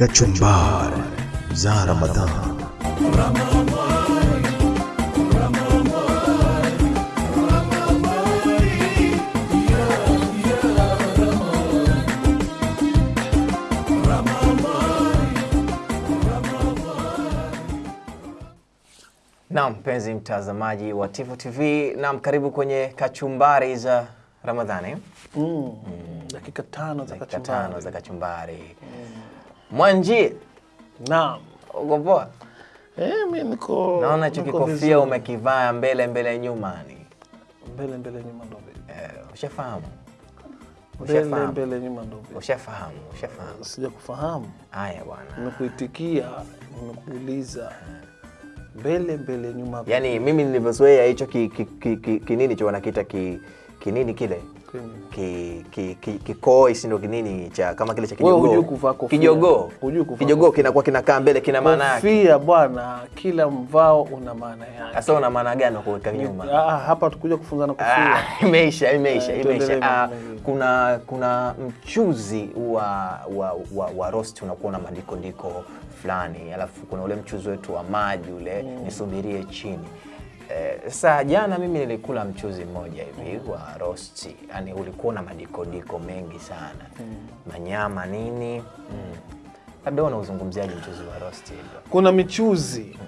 Kachumbari za Ramadhan. Naam, mpenzi mtazamaji wa Tifu TV, naam, karibu kwenye kachumbari za Ramadhani, Mm. Mm. Dakika tano za dakika kachumbari. tano za kachumbari. Mwanji, Naam. uko poa? Eh, mimi niko Naona hicho kikofia umekivaa mbele mbele nyuma ni mbele mbele nyuma ndo vile. eh, ushafahamu Mbele mbele nyuma ndo vile. ushafahamu ushafahamu. Sija kufahamu. Haya bwana, Nimekuitikia, nimekuuliza. Mbele mbele nyuma yaani mimi nilivyozoea hicho ki, ki, ki, ki, kinini cho wanakiita ki, kinini kile ki, ki, ki, kikoi sindo kinini cha kama kile cha kijogoo. kijogoo. Kijogoo kinakuwa kinakaa mbele kina maana yake. Kofia bwana, kila mvao una maana yake. sasa una maana gani kuweka nyuma? Ah, hapa tukuja kufunzana kofia. Ah, imeisha imeisha Eh, imeisha. Ah, kuna kuna mchuzi wa wa, wa, wa roast unakuwa na madikondiko fulani alafu kuna ule mchuzi wetu wa maji ule mm. nisubirie chini Eh, sasa jana mimi nilikula mchuzi mmoja hivi mm. wa rosti, yani ulikuwa na madikodiko mengi sana mm. manyama nini mm. labda wewe unauzungumziaje mchuzi wa roast hivyo Kuna michuzi mm.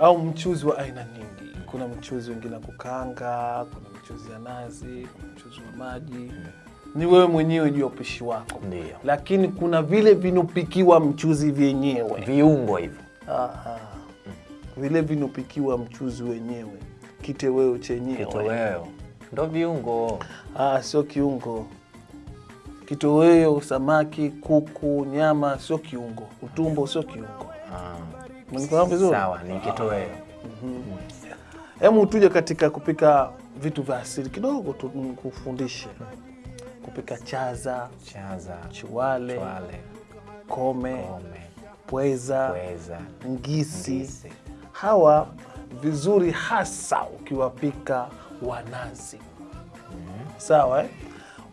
au mchuzi wa aina nyingi. Kuna mchuzi wengine wa kukanga kuna mchuzi ya nazi, kuna mchuzi wa maji. mm. Ni wewe mwenyewe juu ya upishi wako, Ndio. lakini kuna vile vinopikiwa mchuzi vyenyewe. viungo hivyo Aha. Vile vinopikiwa mchuzi wenyewe, kiteweo chenyewe. kitoweo ndo viungo Ah, sio kiungo. Kitoweo, samaki, kuku, nyama sio kiungo. Utumbo sio kiungo. Ah. Vizuri? Sawa, ni kitoweo. Hebu tuje katika kupika vitu vya asili kidogo tu kufundishe kupika chaza, Chaza, chiwale, chwale, kome, kome, pweza, pweza, ngisi. ngisi. Hawa vizuri hasa ukiwapika wanazi. mm. Sawa eh?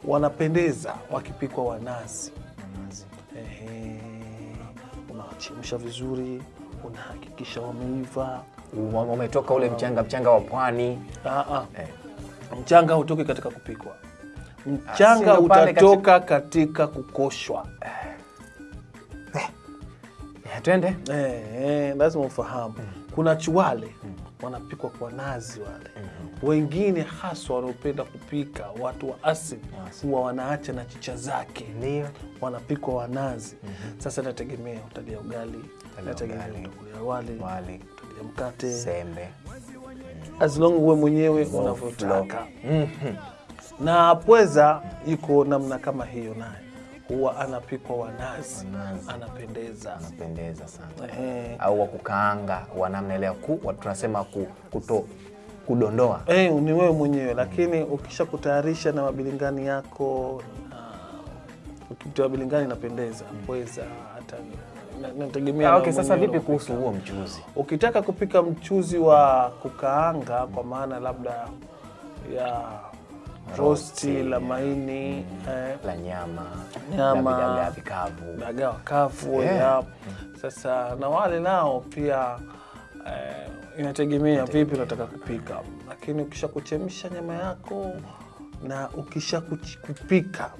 Wanapendeza wakipikwa wanazi. Ehe. Unawachemsha vizuri, unahakikisha wameiva. wametoka Umetoka ule mchanga mchanga wa pwani. Ah, ah. Eh. Mchanga hautoki katika kupikwa, mchanga pale utatoka katika kukoshwa. Eh, Twende. Eh, eh, lazima ufahamu. Kuna chiwale wanapikwa kwa nazi wale. Wengine haswa wanaopenda kupika watu wa asili huwa wanaacha na chicha zake. Ndio. wanapikwa wanazi sasa nategemea utalia ugali nategemea utakulia wali Wali, utalia mkate. Sembe. as long uwe mwenyewe unavyotaka. Na pweza iko namna kama hiyo naye huwa anapikwa wanazi anapendeza anapendeza sana. eh. Au wa kukaanga wa namna ile ya ku, tunasema ku, kuto kudondoa. Eh, ni wewe mwenyewe mm. lakini ukisha kutayarisha na mabilingani yako na ukitoa bilingani inapendeza mm. pweza hata na- nategemea Ah, okay, sasa vipi kuhusu huo mchuzi? ukitaka kupika mchuzi wa kukaanga kwa maana labda ya rosti la maini eh, La nyama, Nyama. vikavu. dagaa wakavu Yeah. yeah. Sasa na wale nao pia eh, inategemea vipi unataka kupika, lakini ukisha kuchemsha nyama yako na ukisha kupika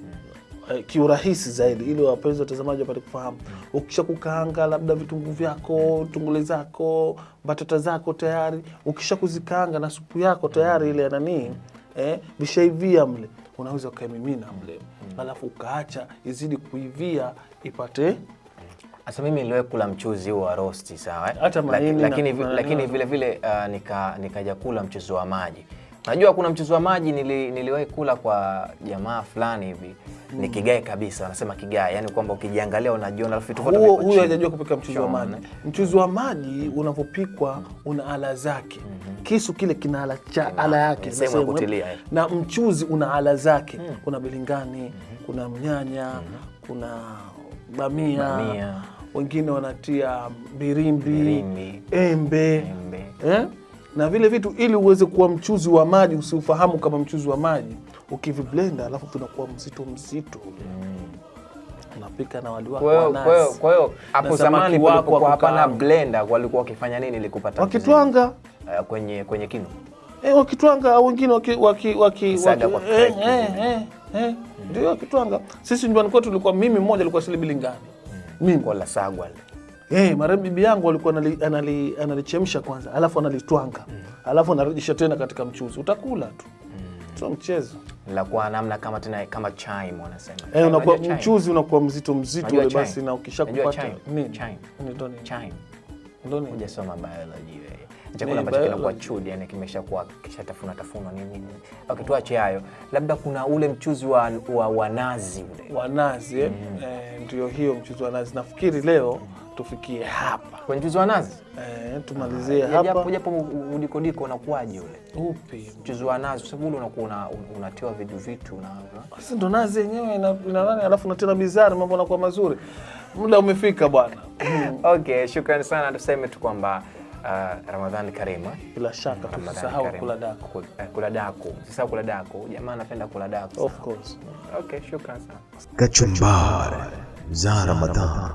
eh, kiurahisi zaidi, ili wapenzi watazamaji wapate kufahamu. Ukisha kukaanga labda vitungu vyako, tungule zako, batata zako tayari, ukisha kuzikaanga na supu yako tayari ile ya nanii eh, vishaivia mle, unaweza ukaimimina mle, mm. alafu ukaacha izidi kuivia ipate hasa mimi niliwahi kula mchuzi huo wa rosti sawa, eh? Hata lakini, na- lakini na- vile vile uh, nika nikaja kula mchuzi wa maji. Najua kuna mchuzi wa maji nili, niliwahi kula kwa jamaa fulani hivi ni kigae kabisa, wanasema kigae, yani kwamba ukijiangalia unajiona alafu huo huyo hajajua kupika mchuzi wa maji. Mchuzi wa maji unapopikwa una ala zake. Mm -hmm. Kisu kile kina ala, cha, ala yake sehemu ya kutilia, eh. na mchuzi una ala zake. Mm. Kuna bilingani, mm -hmm. kuna mnyanya, mm -hmm. kuna bamia, Bamia. wengine wanatia birimbi, Birimbi. embe, Embe. Eh? Na vile vitu ili uweze kuwa mchuzi wa maji usiufahamu kama mchuzi wa maji ukiviblenda alafu vinakuwa mzito mzito. Unapika na wali wako Kwa hiyo wa kwa hiyo nazi. kwa hiyo hapo zamani wako hapana blender walikuwa wakifanya nini ili kupata wakitwanga Eh, kwenye kwenye kinu. eh, wakitwanga au wengine waki, waki, waki, eh, eh, eh, eh, ndio wakitwanga. Sisi nyumbani kwetu tulikuwa mimi mmoja alikuwa silibilingani mimi. Kwa la sagwa. Eh, mara bibi yangu alikuwa analichemsha anali- anali- kwanza, alafu analitwanga, Mm. alafu anarudisha tena katika mchuzi, utakula tu, Mm. sio mchezo. La kwa namna kama tena kama chai wanasema. Eh, unakuwa mchuzi unakuwa mzito mzito ule basi, na ukishakupata nini? Chai. Ndio. Ni chai. Ndio ni? Hujasoma biology wewe. Chakula ambacho kinakuwa chudi, yani kimeshakuwa kishatafuna tafuna nini nini. Okay, tuache hayo. Labda kuna ule mchuzi wa, wa, wa nazi ule. wa nazi eh? Eh, ndio hiyo mchuzi wa nazi. Nafikiri leo tufikie hapa Kwa mchuzi wa nazi? eh, tumalizie Ya Japo hapa. japo udikodiko unakuwaje ule? Upi Mchuzi wa nazi kwa sababu ule unakuwa unatewa unatiwa vitu vitu na sasa ndo nazi yenyewe ina, ina nani, alafu natena bizari, mambo yanakuwa mazuri. Muda umefika bwana. Okay, shukrani sana. Tuseme tu kwamba uh, Ramadhani Karima. eh? Bila shaka Ramadhani tusisahau kula daku. Eh, Kula daku. Usisahau kula daku. Jamaa anapenda kula daku. Of course. Okay, shukrani sana. Kachumbari za Ramadhan.